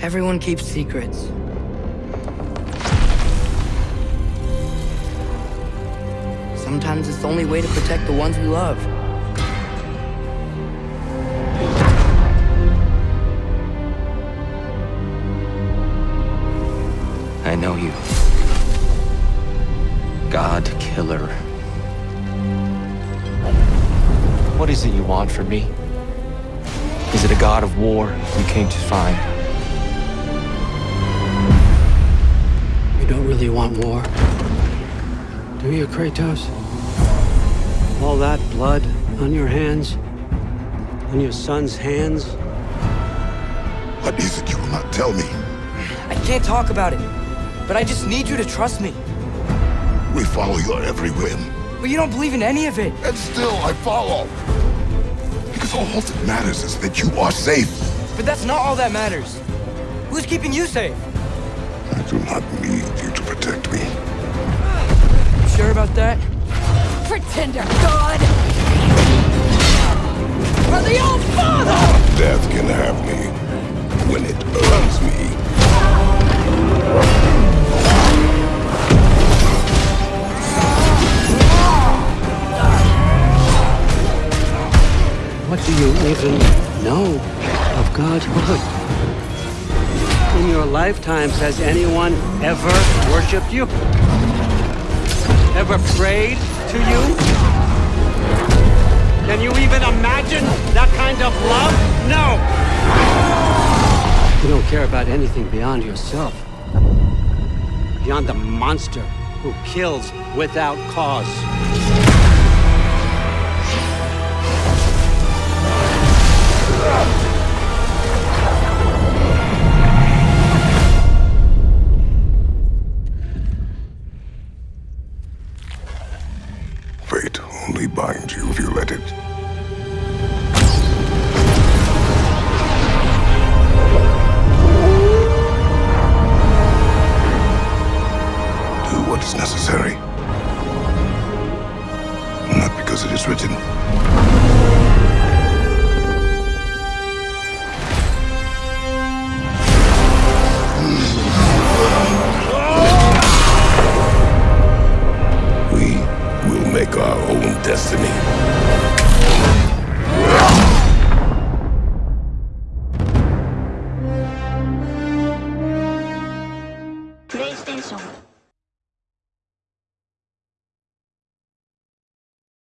Everyone keeps secrets. Sometimes it's the only way to protect the ones we love. I know you. God killer. What is it you want from me? Is it a god of war you came to find? You don't really want war. Do you, Kratos? All that blood on your hands? On your son's hands? What is it you will not tell me? I can't talk about it, but I just need you to trust me. We follow your every whim. But you don't believe in any of it. And still I follow. Because all that matters is that you are safe. But that's not all that matters. Who's keeping you safe? I do not need you to protect me. You sure about that? Pretender God! For do you even know of Godhood? In your lifetimes, has anyone ever worshipped you? Ever prayed to you? Can you even imagine that kind of love? No! You don't care about anything beyond yourself. Beyond the monster who kills without cause. Only binds you if you let it. Do what is necessary. Not because it is written. destiny. PlayStation